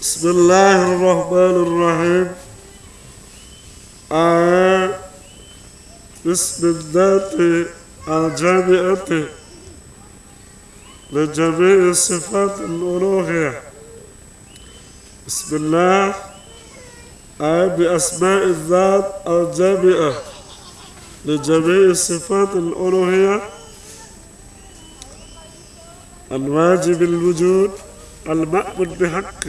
بسم الله الرحمن الرحيم. آية بسم الذات الجامعة لجميع صفات الألوهية. بسم الله. آية بأسماء الذات الجامعة لجميع صفات الألوهية. الواجب الوجود المأمون بحق.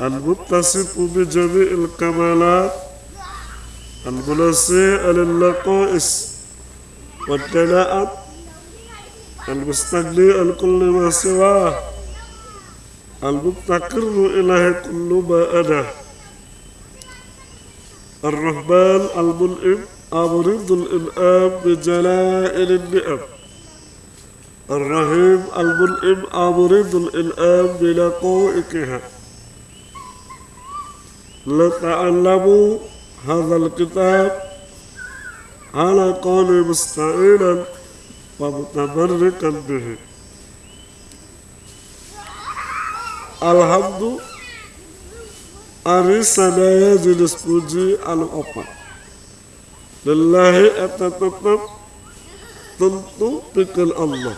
المتصف بجميع الكمالات. المنسي للنقائص والدناءة المستغني عن كل ما سواه. المفتقر إليه كل ما أنا الرحمن المنعم أمرض الإنعام بجلائل النعم. الرحيم المنعم أمرض الإنعام بلقائكها لتعلموا هذا الكتاب على قول مستعينا ومتبركا به الحمد أرسنا يجلس puji anu opat Lillahi eta tetap tentu pikir Allah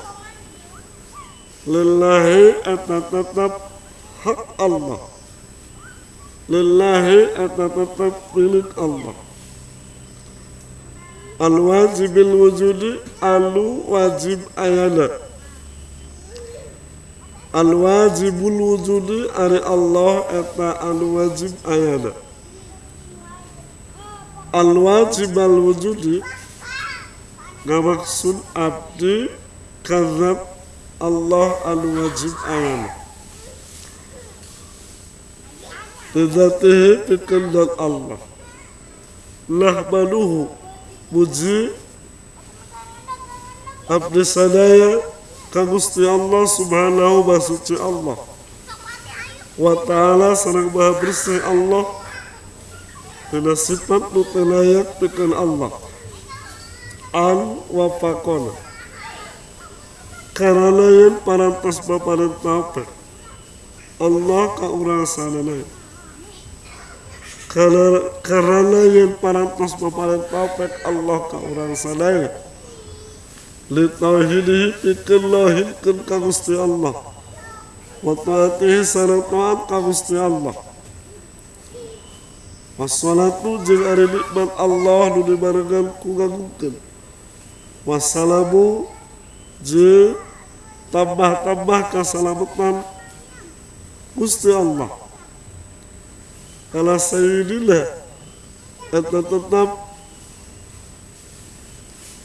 Lillahi eta tetap hak Allah Lillahi eta tetap milik Allah Al wajibil wujudi alu wajib ayana Al wajibul wujudi ari Allah eta al wajib abdi kazab Allah. Nahmaduhu Puji Abdi sadaya Kagusti Allah subhanahu wa suci Allah. Wa ta'ala sarang maha bersih Allah. Tina sifat mutelayak bikin Allah. An wa fakona Karena yang parantas baparan taufik Allah ka urang sana lain karena yang parantos paparan taufik Allah ka orang sadaya li tauhidihi pikir lahirkan ka Gusti Allah. Wa taatihi taat ka Gusti Allah. Wassalatu jeung ari nikmat Allah nu dibarengan ku ngagungkeun Wassalamu jeung tambah-tambah kasalamatan Gusti Allah kalau sayyidina eta tetap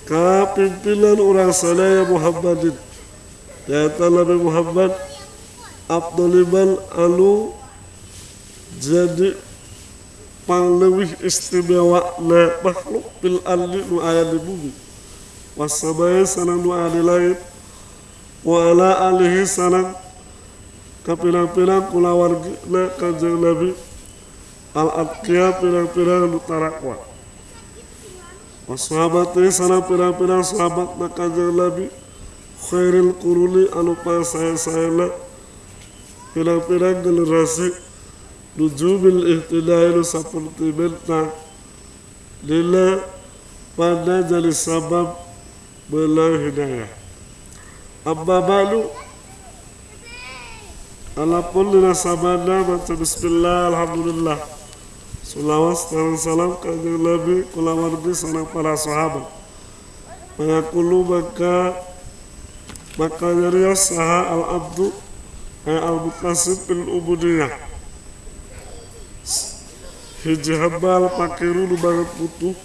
kapimpinan orang sadaya Muhammadin. Yaitu Nabi Muhammad Abduliman anu jadi panglewih istimewa na makhluk bil ardi nu aya di bumi. Wasamaya sanang nu aya di langit. Wa ala alihi sanang kapirang-pirang kula wargina kanjeng Nabi al-atqiya pirang-pirang nu tarakwa Wasahabati sana pirang-pirang sahabat na kanjeng Nabi. Khairil kuruni anu saya-sayana pirang-pirang generasi nujubil ihtidai nu seperti bentang lila pada jadi sabab belah hidayah. Abba balu Alapun lina sabada baca bismillah alhamdulillah Sulawas dan salam kanjeng Nabi kula wardi sana para sahabat. Mengakulu maka maka nyarios saha al abdu ay al muktasib bil ubudiyah. Hiji hambal pakiru nu banget butuh.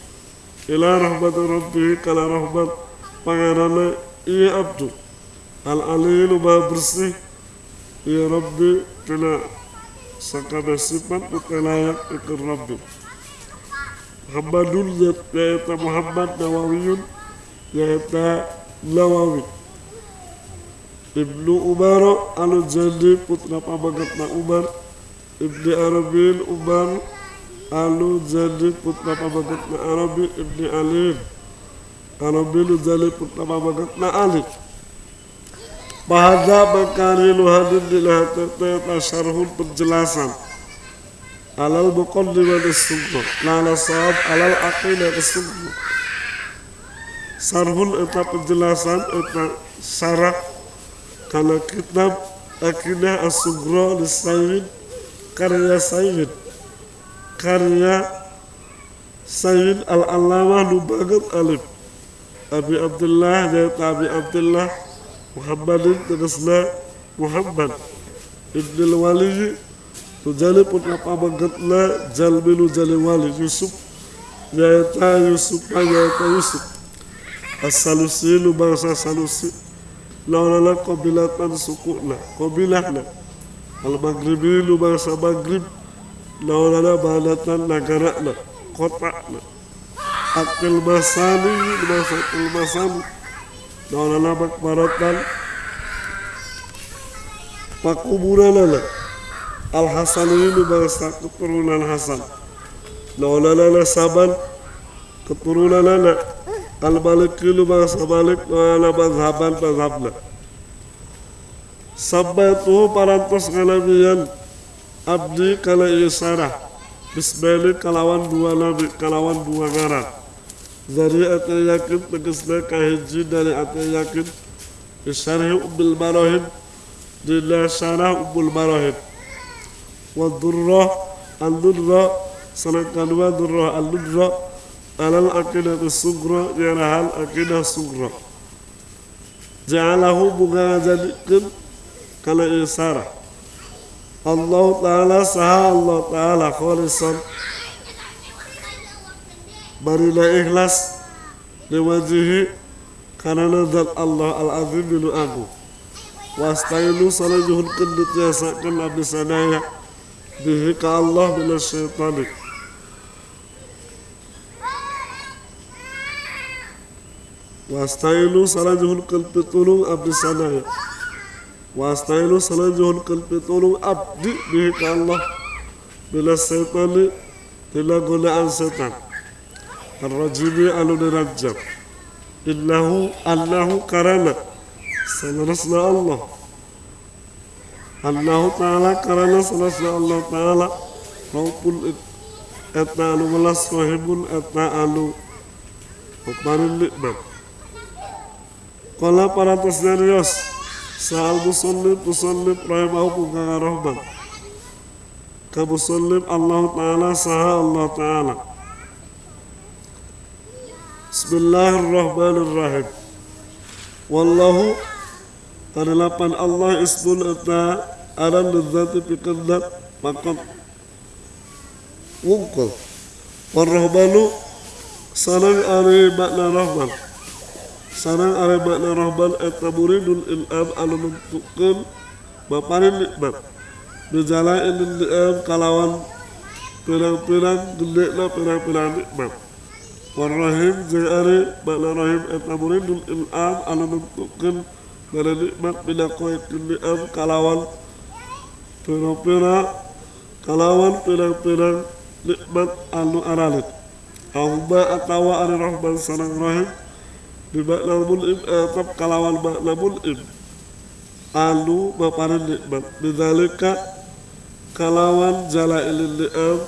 Ila rahmat rabbi kala rahmat pangerana iya abdu. Al ali nu bersih. Ya Rabbi tina layak ikir Rabbi. Muhammadun yaitu Muhammad Nawawiyun yaitu Nawawi. Ibnu Umar anu jadi putra pabagatna Umar. Ibni Arabil Umar anu jadi putra pabagatna Arabi Ibni Ali Arabi anu jadi putra pabagatna Ali Bahada bakari luhadin dilahatata syarhun penjelasan. Alal muqaddimah as-sunnah lala sahab alal aqidah as-sunnah sarhun eta penjelasan eta syarah karena kitab aqidah as-sugra di karya Sayyid. Karya Sayyid al-Allamah Nubagat Alif. Abi Abdullah dari Abi Abdullah Muhammadin tegasna Muhammad Ibn Wali Tujali pun apa Jalmilu Jali Wali Yusuf Yaitu Yusuf Yaitu Yusuf. As-Salusi lu bangsa Salusi. Laulala qabilatan sukuna Qabilahna Al-Maghribi lu bangsa Maghrib. Laulala balatan nagarana Kotana Akil Masani lu Akil Masani Maulana makbaratan pakuburan Al Hasan ini bangsa keturunan Hasan. Maulana nasaban keturunan anak. Al Malik ini bangsa Malik Maulana mazhaban mazhabna Sabbatu parantos kalabian Abdi kala isarah Bismillah kalawan dua nabi kalawan dua ngaran زريعة ياكب بقسمك هنجينا لأتي ياكب الشرح أم المراهب لله شرح أم المراهب. والضرة الضرة سنة كانوا ضرة الضرة على الأكلة الصغرى يعني على الأكلة الصغرى. جعله مغازا كالإسارة الله تعالى سهى الله تعالى خالصا. Barilah ikhlas liwajihi karena zat Allah al-azim bin agung wastainu salajuhun kendut yasakan nabi sadaya bihi ka Allah bin syaitani. Wastainu salajuhun kalbi tulung abdi sadaya wastainu salajuhun kalbi tulung abdi bihi ka Allah bila syaitani tidak gunaan setan الرجيم ألو نرجم إنه أنه كرنا سنرسنا الله أنه تعالى كرنا سنرسنا الله تعالى رب etna anu welas rohimun etna anu Paparin nikmat Kala para tasnarios Sa'al musallib musallib rahimahu kukaka rahman Ka musallib Allah Ta'ala saha Allah Ta'ala Bismillahirrahmanirrahim. Wallahu Kadelapan Allah ismun ata aran lidzati pikendak makom wungkul. Warahmanu sarang ari makna rahman. Sarang ari makna rahman eta muridul ilham anu menentukan baparin nikmat. Bijalain ilham kalawan pirang-pirang gede pirang-pirang nikmat Warrahim jari makna rahim eta muridul ilham anu nentukeun bala nikmat bila koe ni'am kalawan pira-pira kalawan pira-pira nikmat anu aralit. Aumba atawa ari rahman sareng rahim makna mul'im atap kalawan makna mul'im anu baparin nikmat. Bidzalika kalawan jalailil ni'am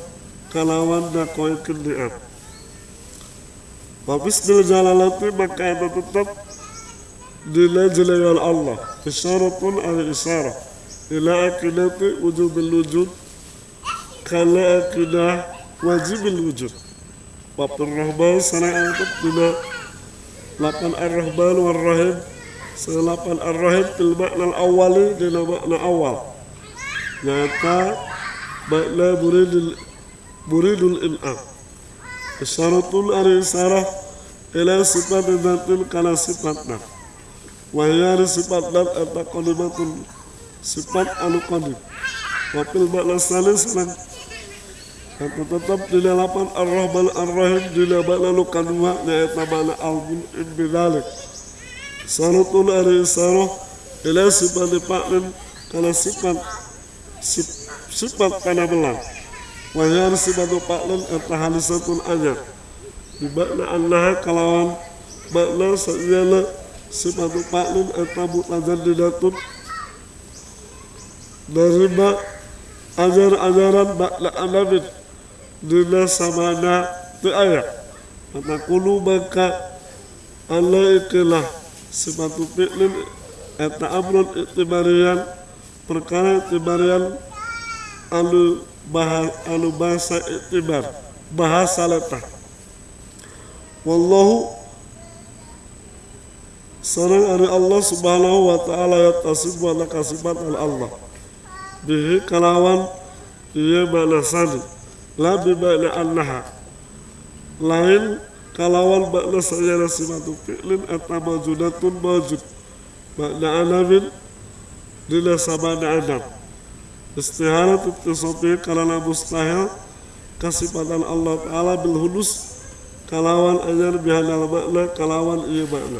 kalawan dakoekeun Wabismil jalalati maka itu tetap dilajilai oleh Allah. Isyaratun ala isyarah. Ila akidati wujubil wujud. Kala akidah wajibil wujud. Wabtur rahman sana ayat bila Lapan ar-rahman wal-rahim Selapan ar-rahim Bil makna al-awali Dila makna awal. Nyata Makna buridul Buridul in'am Isyaratul ari isarah ila sifat dhatil kana sifatna wa hiya sifat dan eta qadimatun sifat anu qadim wa fil makna salis Kata tetap di delapan ar-rahman ar-rahim di makna lu kadua yaitu makna al-bun bidalik Sarutun ari sarah ila sifat dipaklin kana sifat sifat kana belang Wahyan sifatu paklun eta halisatun aja di makna annaha kalawan makna sajana sifatu paklin eta mutazaddidatun nerima ajar-ajaran bakla anabin dina samana tu ayat maka kulu maka Allah ikilah sifatu fi'lin eta amrun itibarian perkara itibarian alu alu bahasa itibar bahasa letah wallahu sarang ari Allah subhanahu wa ta'ala ya tasib wa nakasibat al Allah. Bihi kalawan iya makna sani la bi makna annaha. Lain kalawan makna sayana simatu fi'lin eta majudatun majud makna anabin dila sabana anam istiharat ittisafi kalana mustahil kasifatan Allah Ta'ala bil hudus kalawan ajar bihadal makna kalawan iya makna